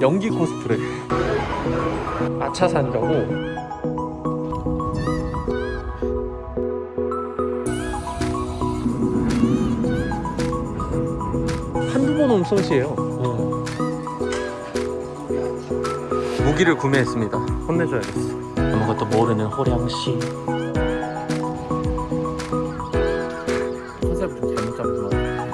연기 코스프레. 아차산 가고. 한두 번온 솜씨예요. 어. 무기를 구매했습니다. 혼내줘야겠어. 아무것도 모르는 호량씨. 컨셉을 좀 잘못 잡은 것 같아요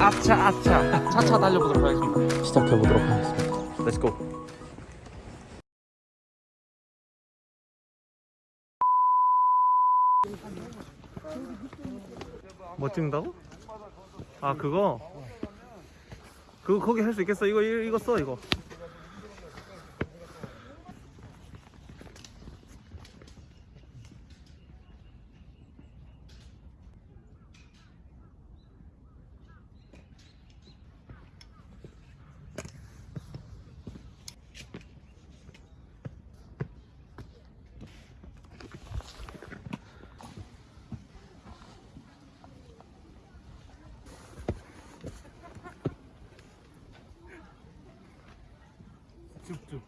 아차 아차. 차차 달려보도록 하겠습니다 시작해 보도록 하겠습니다 Let's go 뭐 찍는다고? 아 그거? 그거 거기 할 수 있겠어? 이거 이- 이거 써 이거 쭉쭉.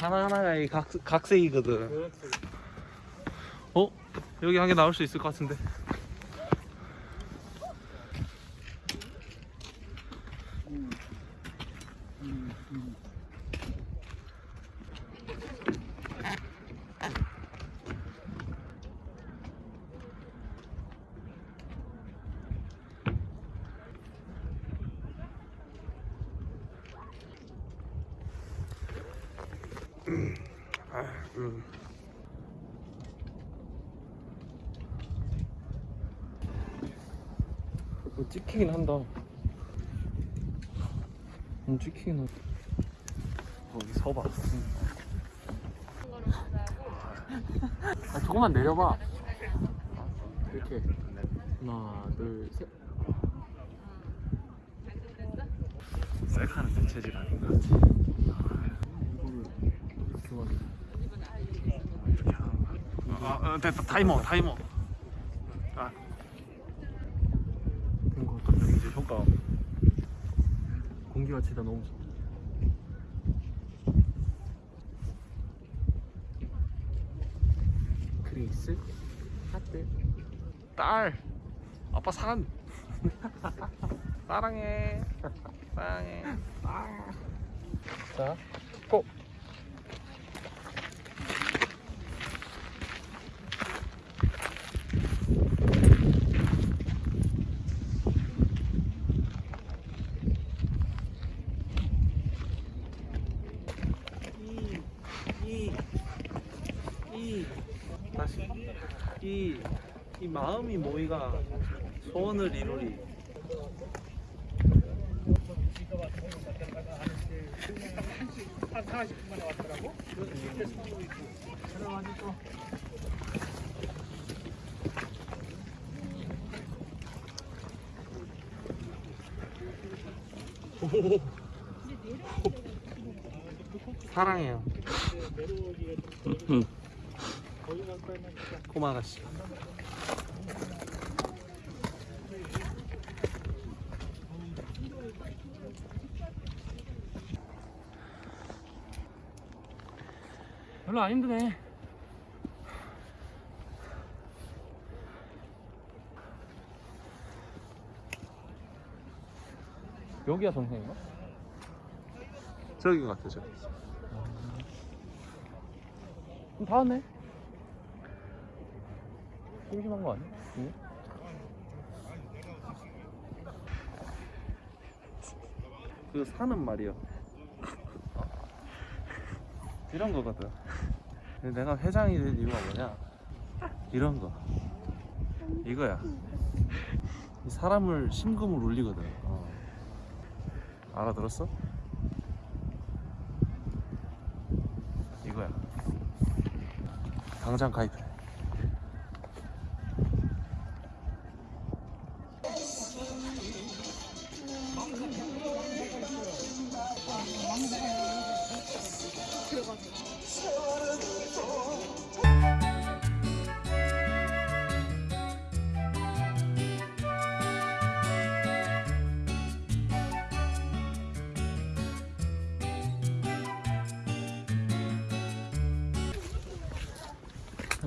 하나하나가 이 각, 각색이거든. 어? 여기 한 개 나올 수 있을 것 같은데 음. 뭐 찍히긴 한다. 음, 찍히긴 한다. 거기 서봐. 아, 조금만 내려봐. 이렇게. 하나, 둘, 셋. 셀카는 내 체질 아닌가? 와. 이렇게 거야. 아, 아, 됐다. 타이머, 타이머. 아. 이거 어떤 이제 효과. 공기 가치다 너무 좋다. 그레이스, 하트, 딸, 아빠 산. 사랑해, 사랑해. 아. 자, 고. 이, 이, 다시 이, 이 마음이 모이가 소원을 이루리. 사랑해요. 고마 아가씨. 별로 안 힘드네. 여기가 정상인가? 저기 같아 저기. 그럼 다 왔네. 심심한 거 아니야? 이게? 그 산은 말이야. 이런 거거든. 근데 내가 회장이 된 이유가 뭐냐? 이런 거. 이거야. 이 사람을 심금을 울리거든. 어. 알아들었어? 이거야. 당장 가입해. 그냥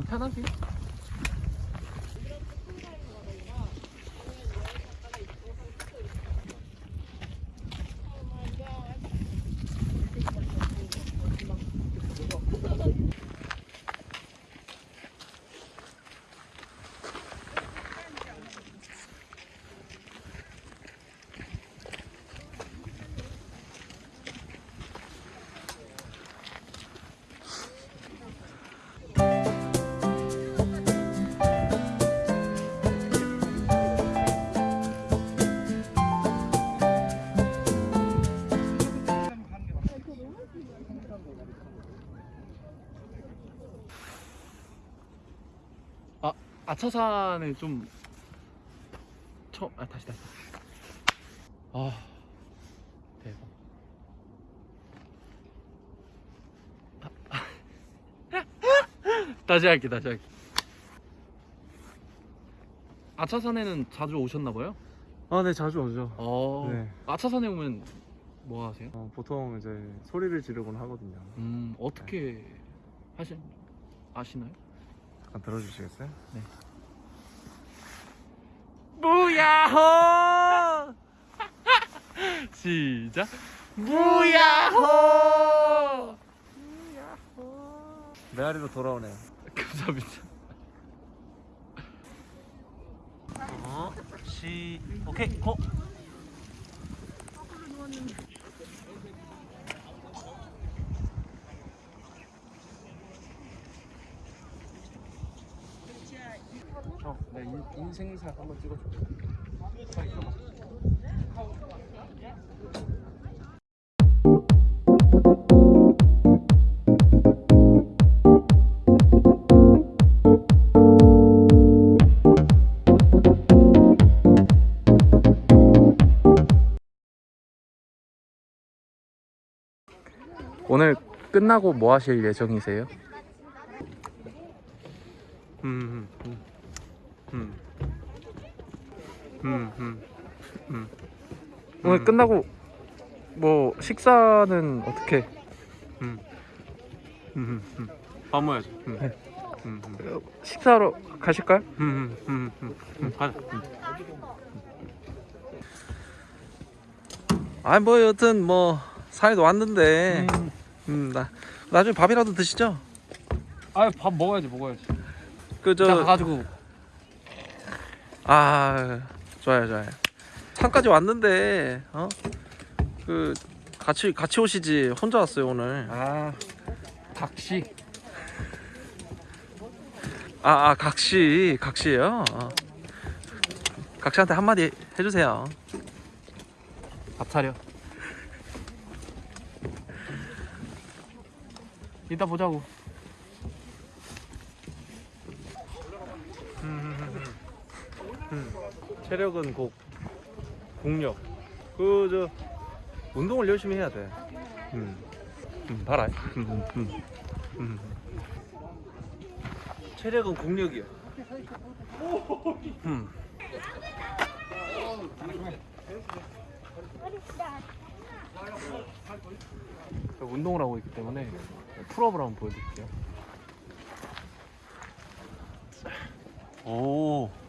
편하게. 아 아차산에 좀 처음 아 다시 다시. 아 대박. 다시 할게 다시 할게. 아차산에는 자주 오셨나 봐요? 아, 네, 자주 오죠. 어. 네. 아차산에 오면 뭐 하세요? 어, 보통 이제 소리를 지르곤 하거든요. 음 어떻게 하시 아시나요? 잠깐 들어주시겠어요? 무야호 시작 무야호 메아리로 돌아오네요. 감사합니다 어, 시, 오케이, 고! 인, 인생샷 한번 찍어줘. 오늘 끝나고 뭐 하실 예정이세요? 음, 음, 음, 음, 음, 음. 오늘 음. 끝나고 뭐 식사는 어떻게 음, 음, 음. 밥 먹어야지. 음. 네. 음, 음, 식사로 가실까요? 음, 음, 음, 음, 음. 가자. 음. 아니 뭐 여튼 뭐 사이도 왔는데 음, 나 나중에 밥이라도 드시죠 아밥 먹어야지, 먹어야지. 그 자, 저 가가지고 아 좋아요 좋아요. 산까지 왔는데 어 그 같이 같이 오시지. 혼자 왔어요 오늘. 아 각시. 아, 아 각시 각시예요? 어. 각시한테 한마디 해주세요. 밥 차려. 이따 보자고. 체력은 곧 국력. 그 저 운동을 열심히 해야 돼. 음, 음 봐라 음, 음, 음. 체력은 국력이야. 음. 운동을 하고 있기 때문에 풀업을 한번 보여드릴게요. 오.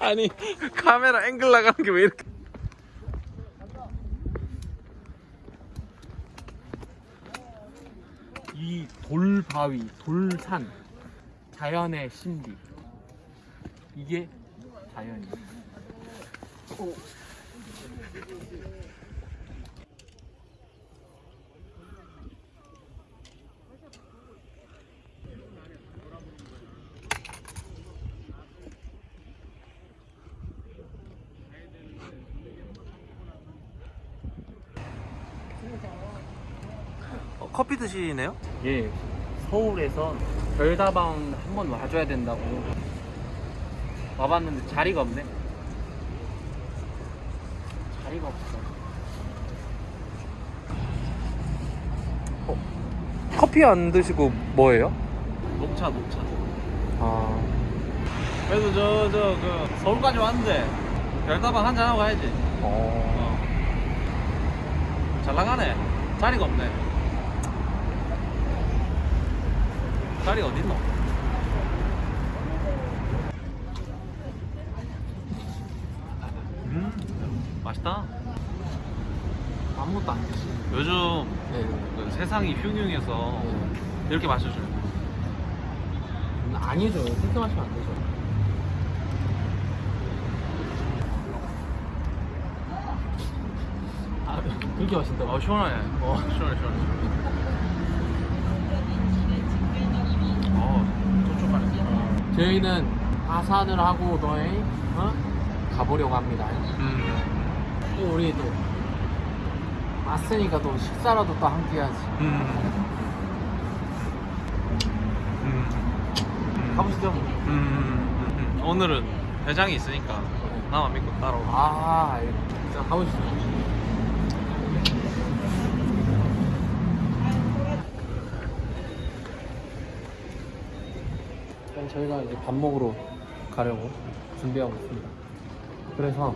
아니 카메라 앵글 나가는 게 왜 이렇게 이 돌바위, 돌산, 자연의 신비. 이게 자연이에요. 어, 커피 드시네요? 예, 서울에서 별다방 한번 와줘야 된다고 와봤는데 자리가 없네. 자리가 없어. 커피 안 드시고 뭐예요? 녹차 녹차 아 그래도 저 저 그 서울까지 왔는데 별다방 한잔 하고 가야지 어. 어. 잘 나가네 자리가 없네 자리가 어딨노? 음 맛있다. 아무것도 안 드시 요즘 네. 그 세상이 흉흉해서 이렇게 마셔줘요. 네. 아니죠 그렇게 마시면 안 되죠. 아 그렇게 마신다고? 어 시원하네. 어. 시원해 시원해 어 촉촉하네 저희는 하산을 하고 너희 어? 가보려고 합니다 음, 또 우리 또 왔으니까 또 식사라도 또 함께 해야지 음. 음. 음. 가보시죠 뭐. 음, 음, 음. 오늘은 회장이 있으니까 나만 믿고 따라오고 아 예. 진짜 가보시죠 저희가 이제 밥 먹으러 가려고 준비하고 있습니다. 그래서